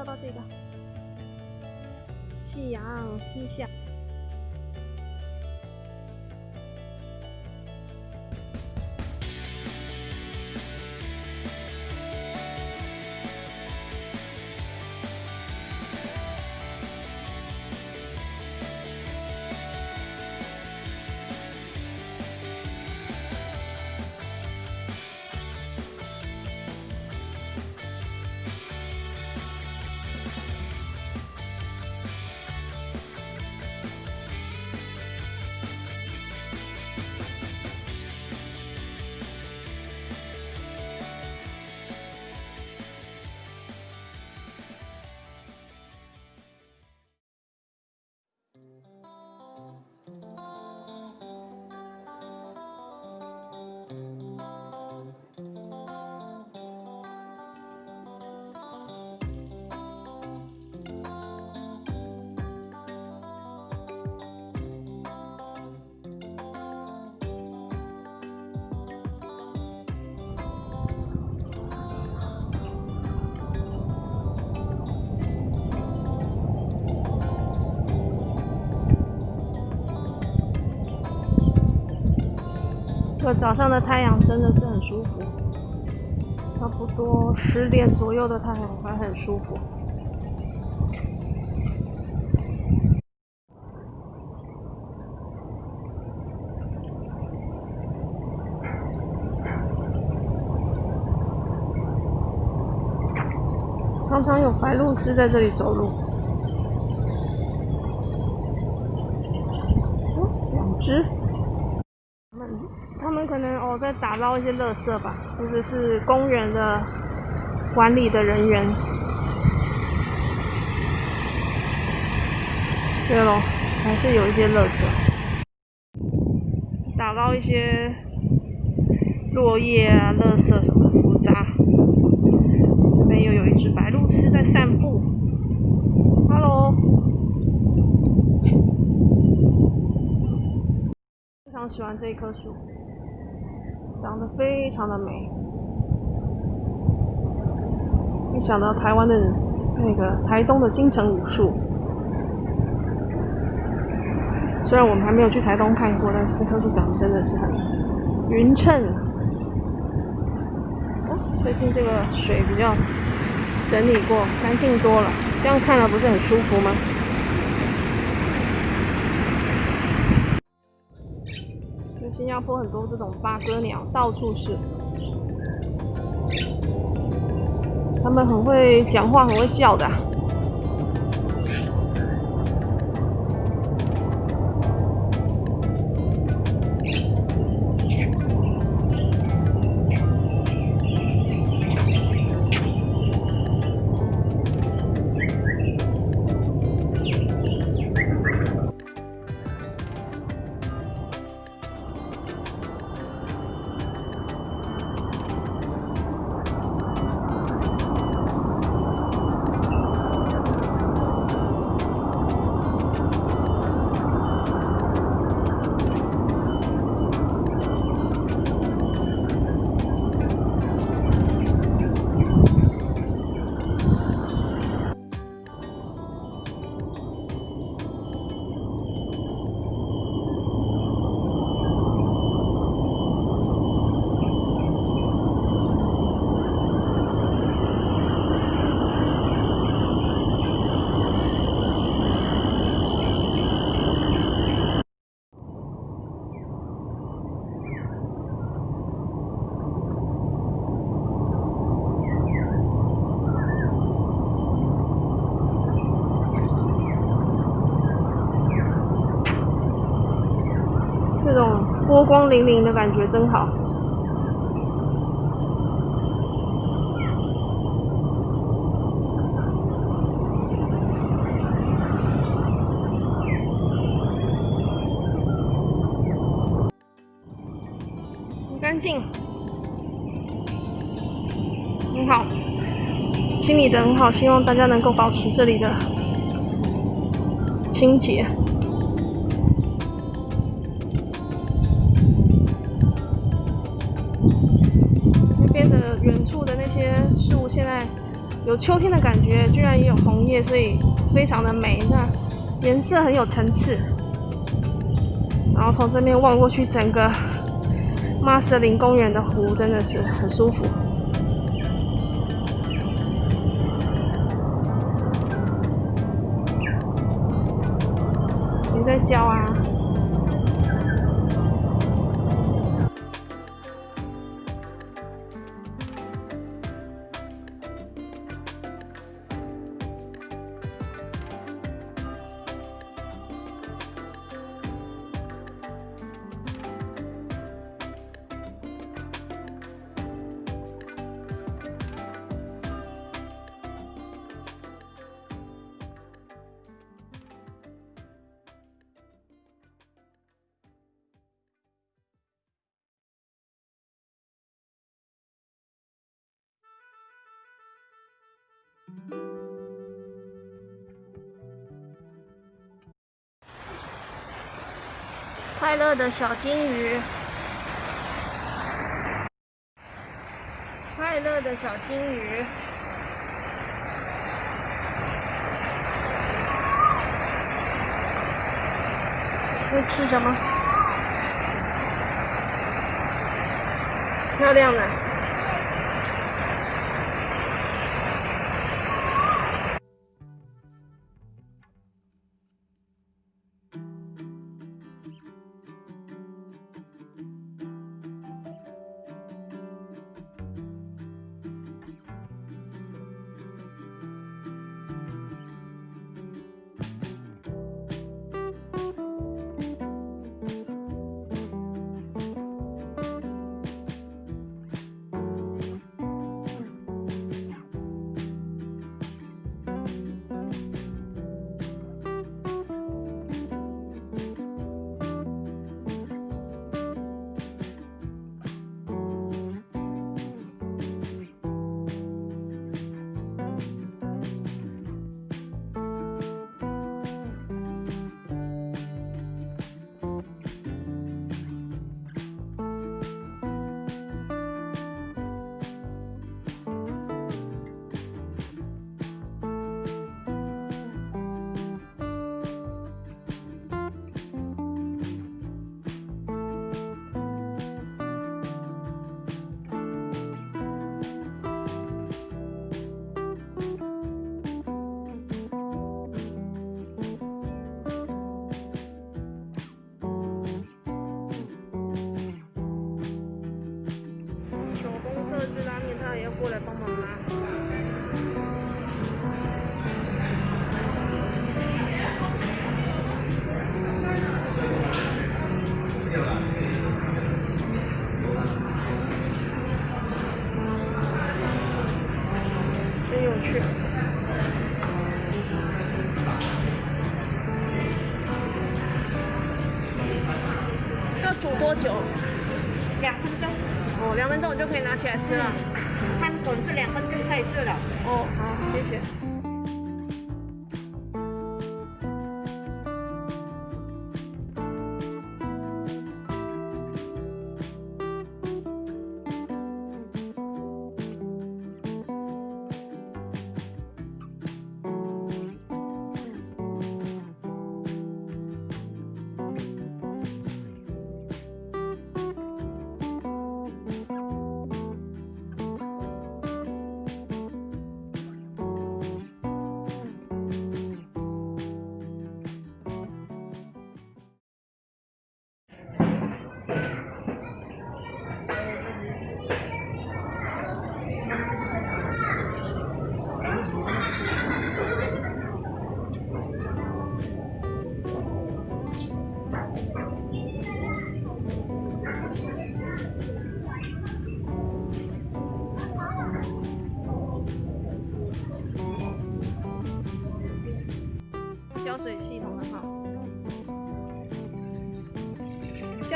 照到这个夕阳西下。早上的太阳真的是很舒服，差不多十点左右的太阳还很舒服。常常有白鹭鸶在这里走路，哦，两只。他们可能哦在打捞一些垃圾吧，或者是公园的管理的人员。对喽，还是有一些垃圾，打捞一些落叶啊、垃圾什么浮渣。这边又有一只白鹭鸶在散步。Hello，非常喜欢这一棵树。长得非常的美，一想到台湾的那个台东的金城武树，虽然我们还没有去台东看过，但是这棵树长得真的是很匀称。哦，最近这个水比较整理过，干净多了，这样看了不是很舒服吗？新加坡很多这种八哥鸟，到处是。它们很会讲话，很会叫的。光粼粼的感觉真好，很干净，很好，清理的很好，希望大家能够保持这里的清洁。远处的那些树现在有秋天的感觉，居然也有红叶，所以非常的美。那颜色很有层次。然后从这边望过去，整个马瑟林公园的湖真的是很舒服。谁在叫啊？快乐的小金鱼，快乐的小金鱼，会吃什么？漂亮的。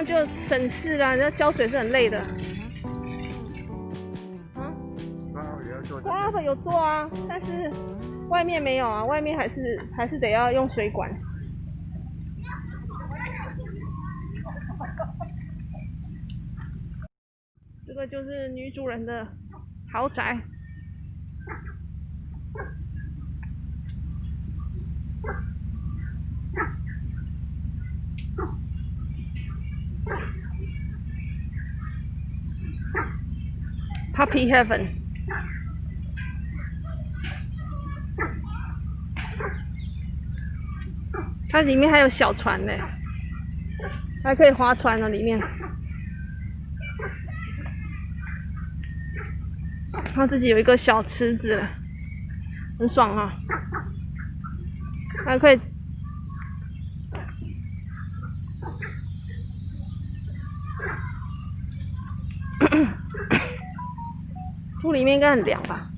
样就省事了，那浇水是很累的。啊？花粉有做啊，但是外面没有啊，外面还是还是得要用水管。这个就是女主人的豪宅。Puppy Heaven。它里面还有小船呢，还可以划船呢，里面。它自己有一个小池子，很爽啊！还可以。树里面应该很凉吧？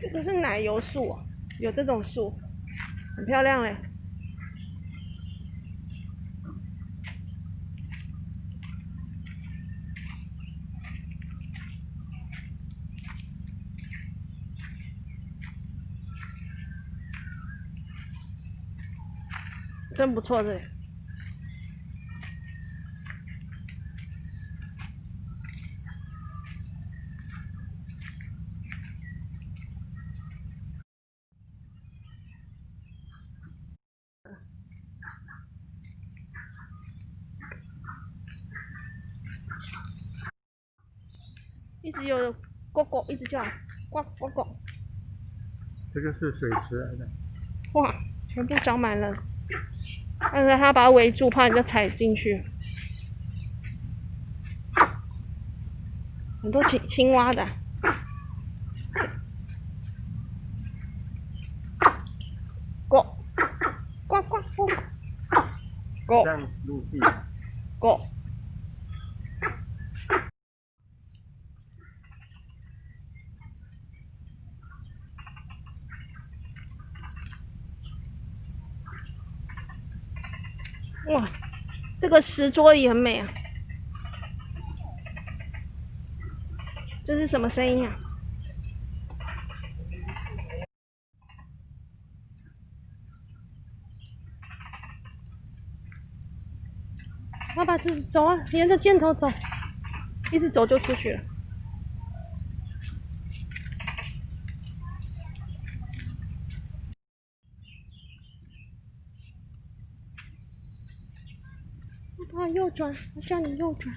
这个是奶油树，有这种树，很漂亮嘞。真不错，这。一直有呱呱一直叫，呱呱呱。这个是水池来的。哇，全部长满了。但是他把它围住，怕人家踩进去。很多青青蛙的。呱，呱呱呱。过。过。哇，这个石桌也很美啊！这是什么声音啊？爸爸，这走啊，沿着箭头走，一直走就出去了。啊，右转！我叫你右转。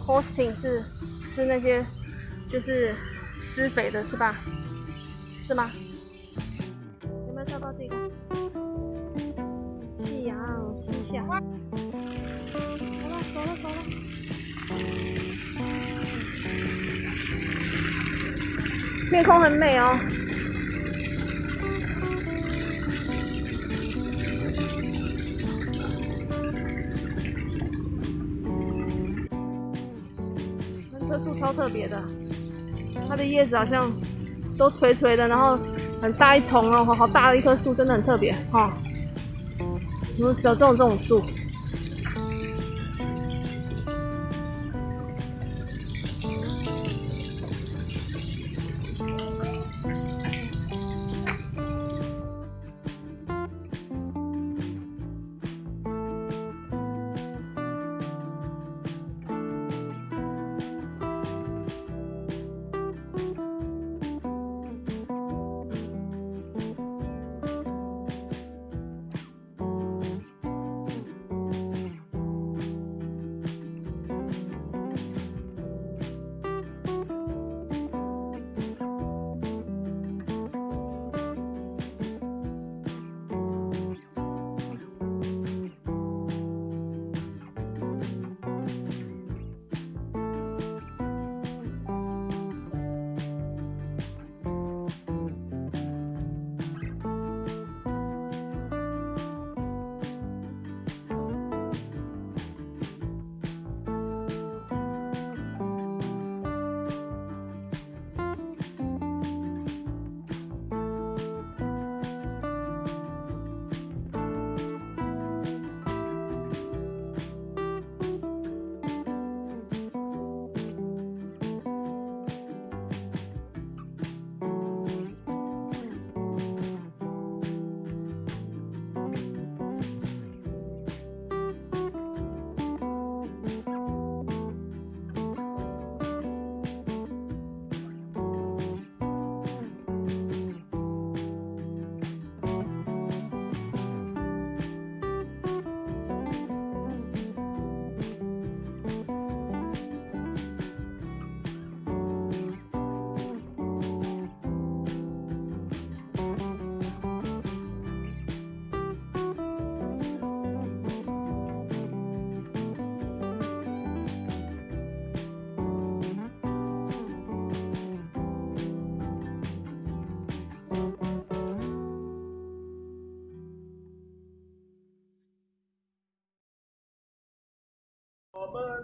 Posting 是是那些就是施肥的是吧？是吗？有没有照到这个？夕阳西下。走了走了走了。天空很美哦。超特别的，它的叶子好像都垂垂的，然后很大一丛哦，好大的一棵树，真的很特别哈。有有这种这种树。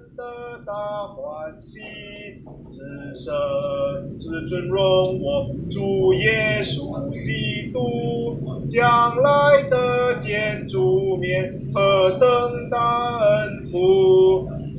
人的大欢喜，至圣至尊荣我主耶稣基督，将来的见主面何等大恩福！